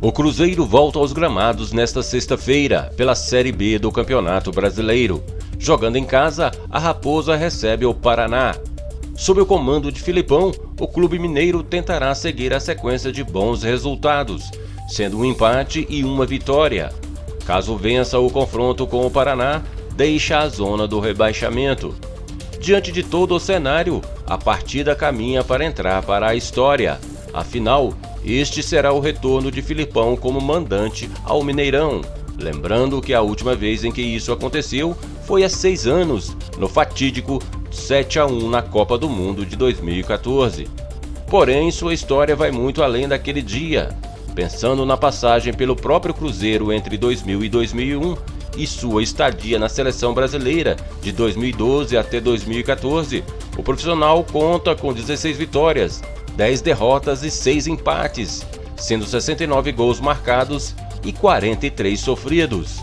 O Cruzeiro volta aos gramados nesta sexta-feira pela Série B do Campeonato Brasileiro. Jogando em casa, a Raposa recebe o Paraná. Sob o comando de Filipão, o clube mineiro tentará seguir a sequência de bons resultados, sendo um empate e uma vitória. Caso vença o confronto com o Paraná, deixa a zona do rebaixamento. Diante de todo o cenário, a partida caminha para entrar para a história. Afinal, este será o retorno de Filipão como mandante ao Mineirão. Lembrando que a última vez em que isso aconteceu foi há seis anos, no fatídico 7 a 1 na Copa do Mundo de 2014. Porém, sua história vai muito além daquele dia. Pensando na passagem pelo próprio Cruzeiro entre 2000 e 2001 e sua estadia na seleção brasileira de 2012 até 2014, o profissional conta com 16 vitórias, 10 derrotas e 6 empates, sendo 69 gols marcados e 43 sofridos.